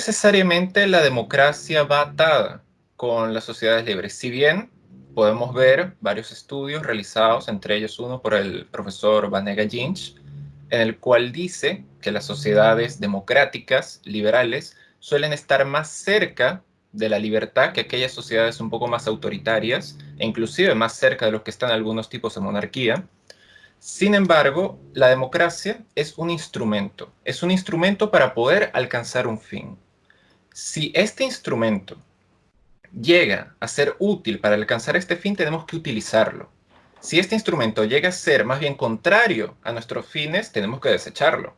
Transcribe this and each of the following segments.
necesariamente la democracia va atada con las sociedades libres. Si bien podemos ver varios estudios realizados, entre ellos uno por el profesor Vanega Ginch, en el cual dice que las sociedades democráticas, liberales, suelen estar más cerca de la libertad que aquellas sociedades un poco más autoritarias, e inclusive más cerca de los que están algunos tipos de monarquía. Sin embargo, la democracia es un instrumento, es un instrumento para poder alcanzar un fin. Si este instrumento llega a ser útil para alcanzar este fin, tenemos que utilizarlo. Si este instrumento llega a ser más bien contrario a nuestros fines, tenemos que desecharlo.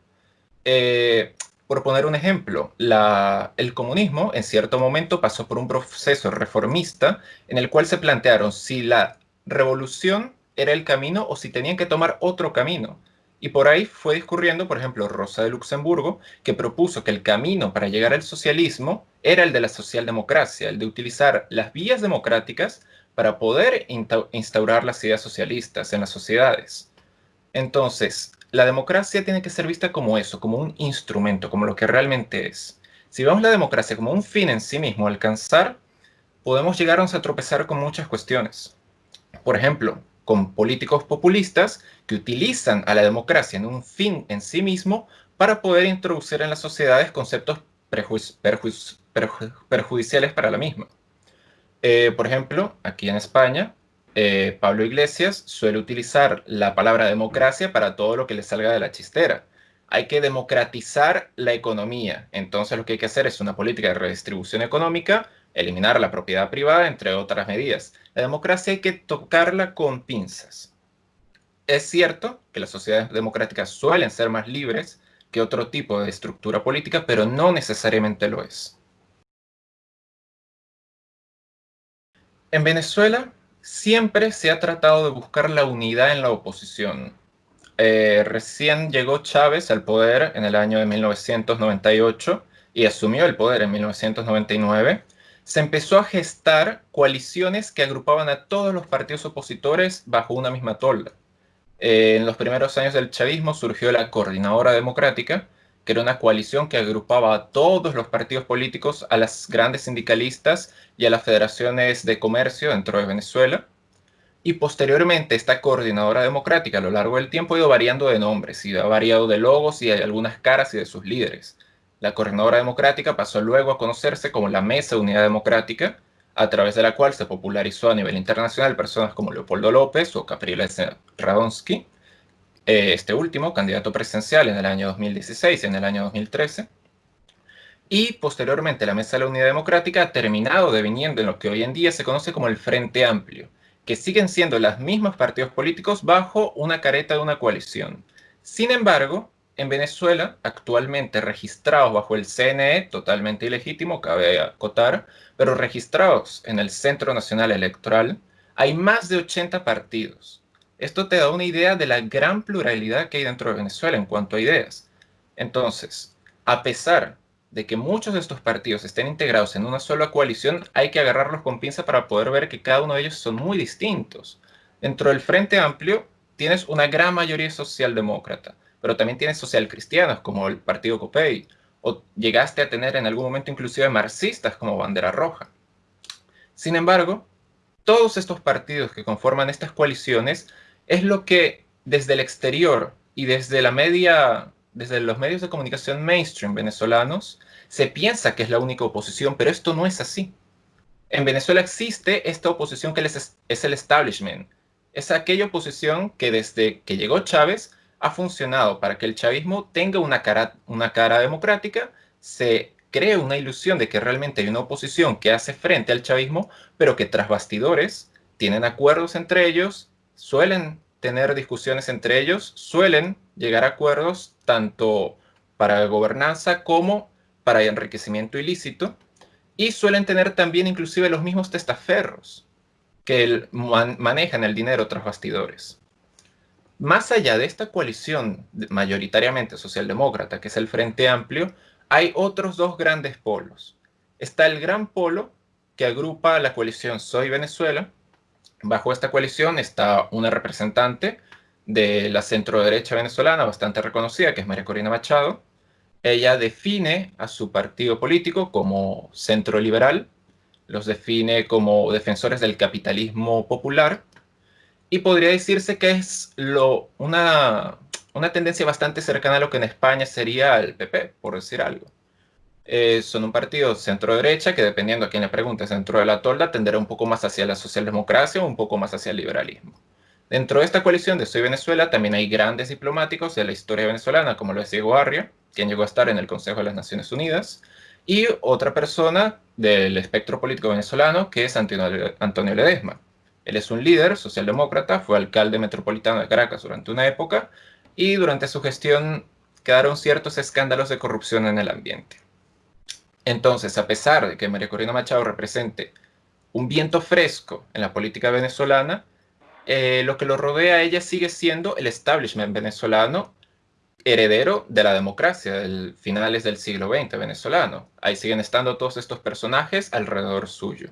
Eh, por poner un ejemplo, el comunismo en cierto momento pasó por un proceso reformista en el cual se plantearon si la revolución era el camino o si tenían que tomar otro camino. Y por ahí fue discurriendo, por ejemplo, Rosa de Luxemburgo, que propuso que el camino para llegar al socialismo era el de la socialdemocracia, el de utilizar las vías democráticas para poder instaurar las ideas socialistas en las sociedades. Entonces, la democracia tiene que ser vista como eso, como un instrumento, como lo que realmente es. Si vemos la democracia como un fin en sí mismo, alcanzar, podemos llegarnos a tropezar con muchas cuestiones. Por ejemplo, con políticos populistas que utilizan a la democracia en un fin en sí mismo para poder introducir en las sociedades conceptos perjudiciales para la misma. Eh, por ejemplo, aquí en España, eh, Pablo Iglesias suele utilizar la palabra democracia para todo lo que le salga de la chistera. Hay que democratizar la economía. Entonces lo que hay que hacer es una política de redistribución económica, eliminar la propiedad privada, entre otras medidas. La democracia hay que tocarla con pinzas. Es cierto que las sociedades democráticas suelen ser más libres que otro tipo de estructura política, pero no necesariamente lo es. En Venezuela siempre se ha tratado de buscar la unidad en la oposición. Eh, recién llegó Chávez al poder en el año de 1998 y asumió el poder en 1999. Se empezó a gestar coaliciones que agrupaban a todos los partidos opositores bajo una misma tolda. Eh, en los primeros años del chavismo surgió la Coordinadora Democrática, que era una coalición que agrupaba a todos los partidos políticos, a las grandes sindicalistas y a las federaciones de comercio dentro de Venezuela. Y posteriormente esta coordinadora democrática a lo largo del tiempo ha ido variando de nombres y ha variado de logos y de algunas caras y de sus líderes. La coordinadora democrática pasó luego a conocerse como la Mesa de Unidad Democrática, a través de la cual se popularizó a nivel internacional personas como Leopoldo López o Capriles Radonsky, eh, este último, candidato presidencial en el año 2016 y en el año 2013. Y posteriormente la Mesa de la Unidad Democrática ha terminado deviniendo en lo que hoy en día se conoce como el Frente Amplio, que siguen siendo los mismos partidos políticos bajo una careta de una coalición. Sin embargo, en Venezuela, actualmente registrados bajo el CNE, totalmente ilegítimo, cabe acotar, pero registrados en el Centro Nacional Electoral, hay más de 80 partidos, esto te da una idea de la gran pluralidad que hay dentro de Venezuela en cuanto a ideas. Entonces, a pesar de que muchos de estos partidos estén integrados en una sola coalición, hay que agarrarlos con pinza para poder ver que cada uno de ellos son muy distintos. Dentro del Frente Amplio tienes una gran mayoría socialdemócrata, pero también tienes socialcristianos como el Partido Copey, o llegaste a tener en algún momento inclusive marxistas como Bandera Roja. Sin embargo, todos estos partidos que conforman estas coaliciones es lo que desde el exterior y desde la media, desde los medios de comunicación mainstream venezolanos, se piensa que es la única oposición, pero esto no es así. En Venezuela existe esta oposición que es, el establishment. Es aquella oposición que desde que llegó Chávez ha funcionado para que el chavismo tenga una cara, una cara democrática, se cree una ilusión de que realmente hay una oposición que hace frente al chavismo, pero que tras bastidores tienen acuerdos entre ellos suelen tener discusiones entre ellos, suelen llegar a acuerdos tanto para gobernanza como para enriquecimiento ilícito y suelen tener también inclusive los mismos testaferros que manejan el dinero tras bastidores. Más allá de esta coalición mayoritariamente socialdemócrata, que es el Frente Amplio, hay otros dos grandes polos. Está el gran polo que agrupa a la coalición Soy Venezuela, Bajo esta coalición está una representante de la centro-derecha venezolana bastante reconocida, que es María Corina Machado, Ella define a su partido político como centro liberal, los define como defensores del capitalismo popular y podría decirse que es una, una tendencia bastante cercana a lo que en España sería el PP, por decir algo. Eh, son un partido centro-derecha que dependiendo a quién le pregunte dentro de la tolda tenderá un poco más hacia la socialdemocracia o un poco más hacia el liberalismo. Dentro de esta coalición de Soy Venezuela también hay grandes diplomáticos de la historia venezolana, como lo es Diego Arrio, quien llegó a estar en el Consejo de las Naciones Unidas, y otra persona del espectro político venezolano, que es Antonio Ledesma. Él es un líder socialdemócrata, fue alcalde metropolitano de Caracas durante una época, y durante su gestión quedaron ciertos escándalos de corrupción en el ambiente. Entonces, a pesar de que María Corina Machado represente un viento fresco en la política venezolana, eh, lo que lo rodea a ella sigue siendo el establishment venezolano heredero de la democracia del finales del siglo XX venezolano. Ahí siguen estando todos estos personajes alrededor suyo.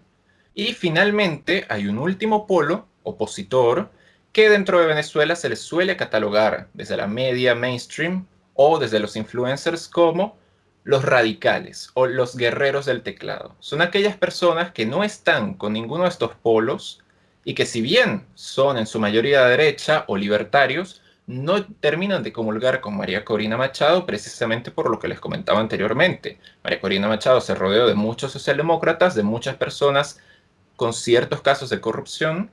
Y finalmente hay un último polo opositor que dentro de Venezuela se les suele catalogar desde la media mainstream o desde los influencers como los radicales o los guerreros del teclado. Son aquellas personas que no están con ninguno de estos polos y que si bien son en su mayoría derecha o libertarios, no terminan de comulgar con María Corina Machado precisamente por lo que les comentaba anteriormente. María Corina Machado se rodeó de muchos socialdemócratas, de muchas personas con ciertos casos de corrupción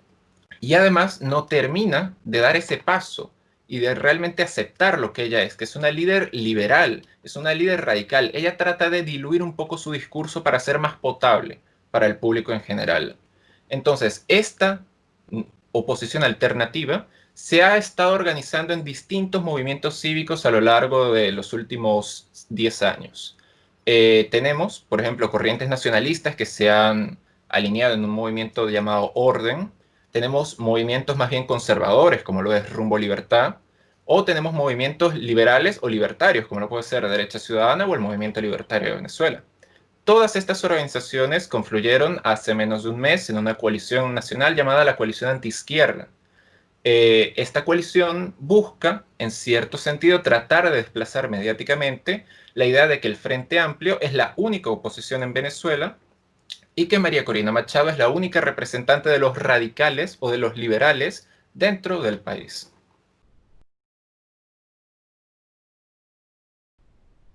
y además no termina de dar ese paso y de realmente aceptar lo que ella es, que es una líder liberal, es una líder radical. Ella trata de diluir un poco su discurso para ser más potable para el público en general. Entonces, esta oposición alternativa se ha estado organizando en distintos movimientos cívicos a lo largo de los últimos 10 años. Eh, tenemos, por ejemplo, corrientes nacionalistas que se han alineado en un movimiento llamado Orden, tenemos movimientos más bien conservadores, como lo es Rumbo Libertad, o tenemos movimientos liberales o libertarios, como lo puede ser Derecha Ciudadana o el Movimiento Libertario de Venezuela. Todas estas organizaciones confluyeron hace menos de un mes en una coalición nacional llamada la Coalición Antiizquierda. Eh, esta coalición busca, en cierto sentido, tratar de desplazar mediáticamente la idea de que el Frente Amplio es la única oposición en Venezuela y que María Corina Machado es la única representante de los radicales o de los liberales dentro del país.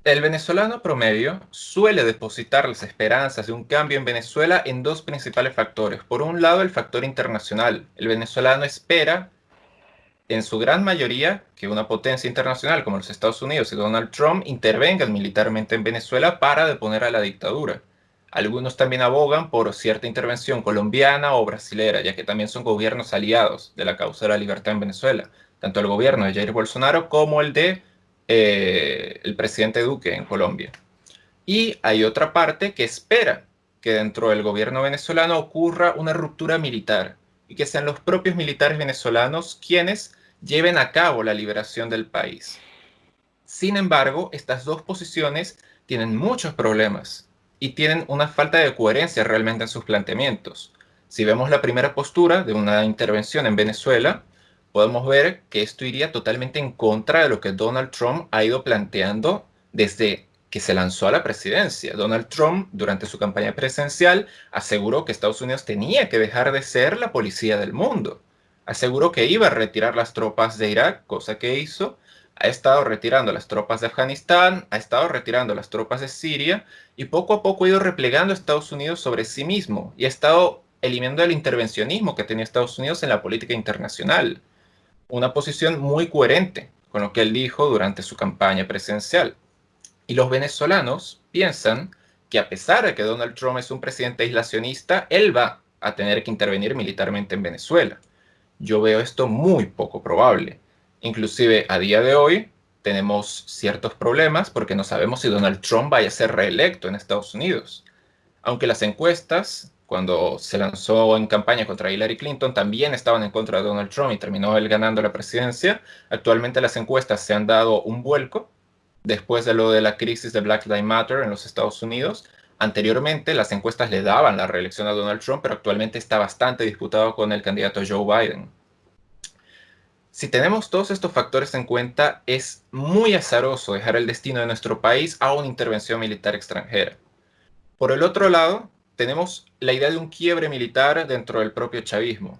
El venezolano promedio suele depositar las esperanzas de un cambio en Venezuela en dos principales factores. Por un lado, el factor internacional. El venezolano espera, en su gran mayoría, que una potencia internacional como los Estados Unidos y Donald Trump intervengan militarmente en Venezuela para deponer a la dictadura. Algunos también abogan por cierta intervención colombiana o brasilera, ya que también son gobiernos aliados de la causa de la libertad en Venezuela, tanto el gobierno de Jair Bolsonaro como el de eh, el presidente Duque en Colombia. Y hay otra parte que espera que dentro del gobierno venezolano ocurra una ruptura militar y que sean los propios militares venezolanos quienes lleven a cabo la liberación del país. Sin embargo, estas dos posiciones tienen muchos problemas y tienen una falta de coherencia realmente en sus planteamientos. Si vemos la primera postura de una intervención en Venezuela, podemos ver que esto iría totalmente en contra de lo que Donald Trump ha ido planteando desde que se lanzó a la presidencia. Donald Trump, durante su campaña presidencial, aseguró que Estados Unidos tenía que dejar de ser la policía del mundo. Aseguró que iba a retirar las tropas de Irak, cosa que hizo, ha estado retirando las tropas de Afganistán, ha estado retirando las tropas de Siria y poco a poco ha ido replegando a Estados Unidos sobre sí mismo y ha estado eliminando el intervencionismo que tenía Estados Unidos en la política internacional. Una posición muy coherente con lo que él dijo durante su campaña presidencial. Y los venezolanos piensan que a pesar de que Donald Trump es un presidente aislacionista, él va a tener que intervenir militarmente en Venezuela. Yo veo esto muy poco probable. Inclusive a día de hoy tenemos ciertos problemas porque no sabemos si Donald Trump vaya a ser reelecto en Estados Unidos. Aunque las encuestas, cuando se lanzó en campaña contra Hillary Clinton, también estaban en contra de Donald Trump y terminó él ganando la presidencia, actualmente las encuestas se han dado un vuelco después de lo de la crisis de Black Lives Matter en los Estados Unidos. Anteriormente las encuestas le daban la reelección a Donald Trump, pero actualmente está bastante disputado con el candidato Joe Biden. Si tenemos todos estos factores en cuenta, es muy azaroso dejar el destino de nuestro país a una intervención militar extranjera. Por el otro lado, tenemos la idea de un quiebre militar dentro del propio chavismo.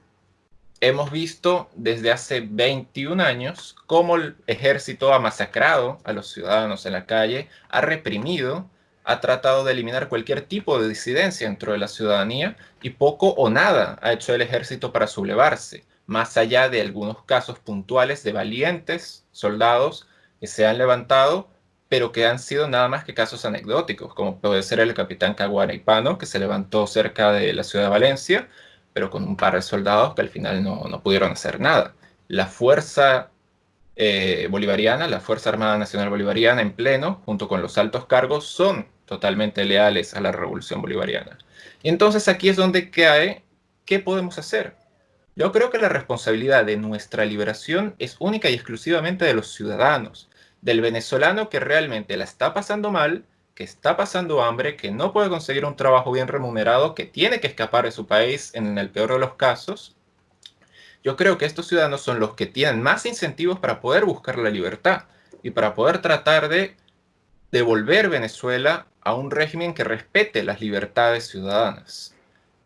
Hemos visto desde hace 21 años cómo el ejército ha masacrado a los ciudadanos en la calle, ha reprimido, ha tratado de eliminar cualquier tipo de disidencia dentro de la ciudadanía y poco o nada ha hecho el ejército para sublevarse más allá de algunos casos puntuales de valientes soldados que se han levantado, pero que han sido nada más que casos anecdóticos, como puede ser el capitán Caguaraipano, que se levantó cerca de la ciudad de Valencia, pero con un par de soldados que al final no, no pudieron hacer nada. La fuerza eh, bolivariana, la Fuerza Armada Nacional Bolivariana en pleno, junto con los altos cargos, son totalmente leales a la revolución bolivariana. Y entonces aquí es donde cae, ¿qué podemos hacer? Yo creo que la responsabilidad de nuestra liberación es única y exclusivamente de los ciudadanos, del venezolano que realmente la está pasando mal, que está pasando hambre, que no puede conseguir un trabajo bien remunerado, que tiene que escapar de su país en el peor de los casos. Yo creo que estos ciudadanos son los que tienen más incentivos para poder buscar la libertad y para poder tratar de devolver Venezuela a un régimen que respete las libertades ciudadanas.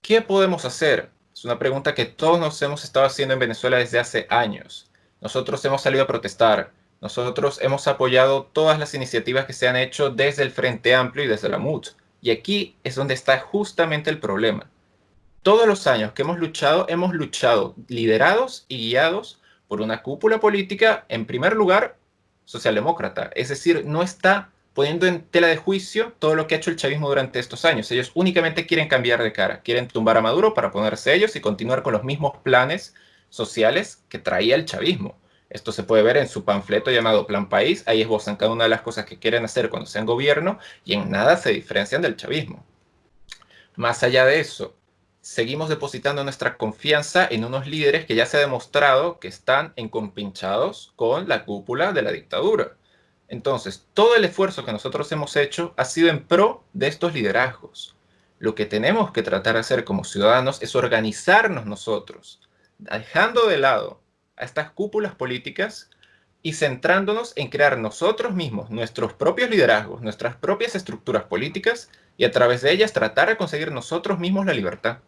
¿Qué podemos hacer? Es una pregunta que todos nos hemos estado haciendo en Venezuela desde hace años. Nosotros hemos salido a protestar. Nosotros hemos apoyado todas las iniciativas que se han hecho desde el Frente Amplio y desde la MUT. Y aquí es donde está justamente el problema. Todos los años que hemos luchado, hemos luchado liderados y guiados por una cúpula política, en primer lugar, socialdemócrata. Es decir, no está poniendo en tela de juicio todo lo que ha hecho el chavismo durante estos años. Ellos únicamente quieren cambiar de cara, quieren tumbar a Maduro para ponerse ellos y continuar con los mismos planes sociales que traía el chavismo. Esto se puede ver en su panfleto llamado Plan País, ahí esbozan cada una de las cosas que quieren hacer cuando sean gobierno y en nada se diferencian del chavismo. Más allá de eso, seguimos depositando nuestra confianza en unos líderes que ya se ha demostrado que están encompinchados con la cúpula de la dictadura. Entonces, todo el esfuerzo que nosotros hemos hecho ha sido en pro de estos liderazgos. Lo que tenemos que tratar de hacer como ciudadanos es organizarnos nosotros, dejando de lado a estas cúpulas políticas y centrándonos en crear nosotros mismos nuestros propios liderazgos, nuestras propias estructuras políticas y a través de ellas tratar de conseguir nosotros mismos la libertad.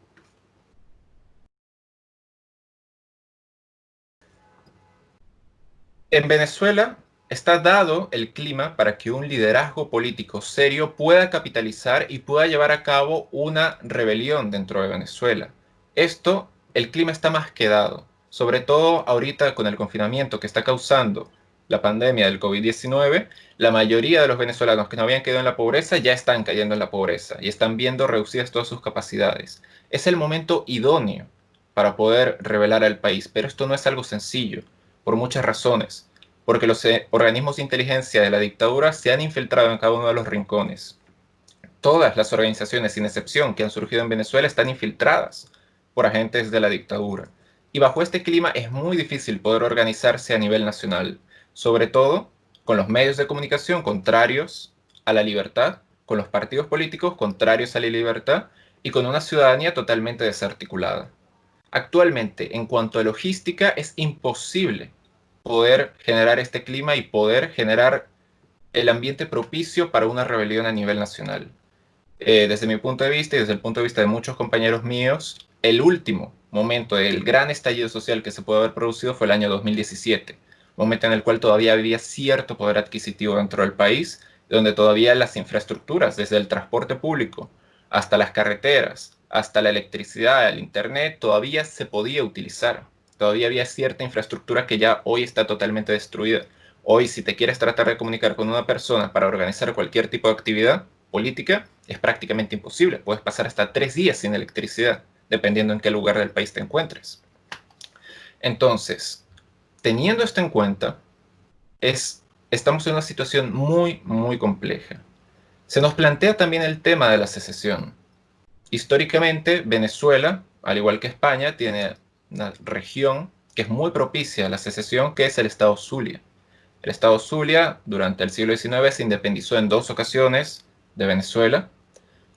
En Venezuela Está dado el clima para que un liderazgo político serio pueda capitalizar y pueda llevar a cabo una rebelión dentro de Venezuela. Esto, el clima está más que dado, sobre todo ahorita con el confinamiento que está causando la pandemia del COVID-19, la mayoría de los venezolanos que no habían quedado en la pobreza ya están cayendo en la pobreza y están viendo reducidas todas sus capacidades. Es el momento idóneo para poder revelar al país, pero esto no es algo sencillo, por muchas razones porque los eh, organismos de inteligencia de la dictadura se han infiltrado en cada uno de los rincones. Todas las organizaciones, sin excepción, que han surgido en Venezuela están infiltradas por agentes de la dictadura. Y bajo este clima es muy difícil poder organizarse a nivel nacional, sobre todo con los medios de comunicación contrarios a la libertad, con los partidos políticos contrarios a la libertad y con una ciudadanía totalmente desarticulada. Actualmente, en cuanto a logística, es imposible poder generar este clima y poder generar el ambiente propicio para una rebelión a nivel nacional. Eh, desde mi punto de vista y desde el punto de vista de muchos compañeros míos, el último momento del gran estallido social que se puede haber producido fue el año 2017, momento en el cual todavía había cierto poder adquisitivo dentro del país, donde todavía las infraestructuras, desde el transporte público hasta las carreteras, hasta la electricidad, el internet, todavía se podía utilizar todavía había cierta infraestructura que ya hoy está totalmente destruida. Hoy, si te quieres tratar de comunicar con una persona para organizar cualquier tipo de actividad política, es prácticamente imposible. Puedes pasar hasta tres días sin electricidad, dependiendo en qué lugar del país te encuentres. Entonces, teniendo esto en cuenta, es, estamos en una situación muy, muy compleja. Se nos plantea también el tema de la secesión. Históricamente, Venezuela, al igual que España, tiene una región que es muy propicia a la secesión, que es el estado Zulia. El estado Zulia durante el siglo XIX se independizó en dos ocasiones de Venezuela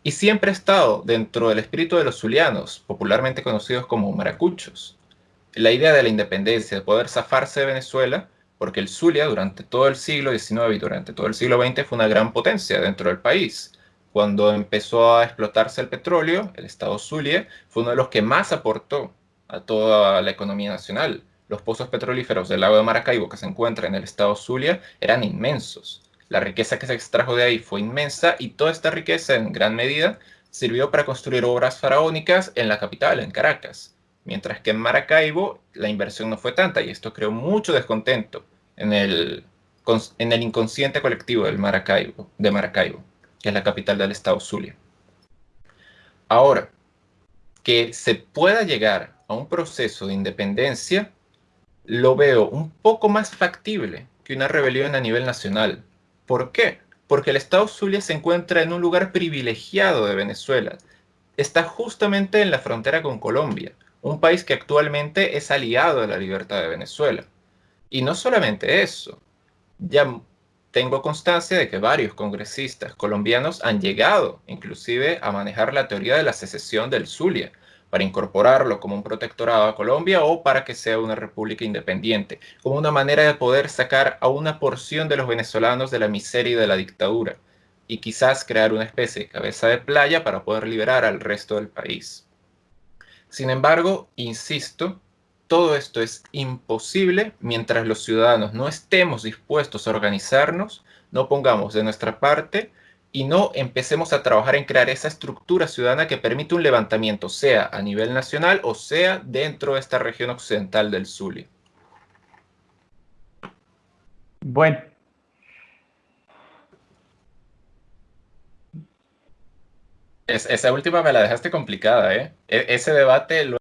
y siempre ha estado dentro del espíritu de los zulianos, popularmente conocidos como maracuchos. la idea de la independencia, de poder zafarse de Venezuela, porque el Zulia durante todo el siglo XIX y durante todo el siglo XX fue una gran potencia dentro del país. Cuando empezó a explotarse el petróleo, el estado Zulia fue uno de los que más aportó a toda la economía nacional. Los pozos petrolíferos del lago de Maracaibo que se encuentran en el estado Zulia eran inmensos. La riqueza que se extrajo de ahí fue inmensa y toda esta riqueza en gran medida sirvió para construir obras faraónicas en la capital, en Caracas. Mientras que en Maracaibo la inversión no fue tanta y esto creó mucho descontento en el, en el inconsciente colectivo del Maracaibo, de Maracaibo, que es la capital del estado Zulia. Ahora, que se pueda llegar a un proceso de independencia, lo veo un poco más factible que una rebelión a nivel nacional. ¿Por qué? Porque el estado Zulia se encuentra en un lugar privilegiado de Venezuela. Está justamente en la frontera con Colombia, un país que actualmente es aliado de la libertad de Venezuela. Y no solamente eso, ya tengo constancia de que varios congresistas colombianos han llegado inclusive a manejar la teoría de la secesión del Zulia para incorporarlo como un protectorado a Colombia o para que sea una república independiente, como una manera de poder sacar a una porción de los venezolanos de la miseria y de la dictadura, y quizás crear una especie de cabeza de playa para poder liberar al resto del país. Sin embargo, insisto, todo esto es imposible mientras los ciudadanos no estemos dispuestos a organizarnos, no pongamos de nuestra parte y no empecemos a trabajar en crear esa estructura ciudadana que permite un levantamiento, sea a nivel nacional o sea dentro de esta región occidental del Zulia. Bueno. esa última me la dejaste complicada, ¿eh? E, ese debate lo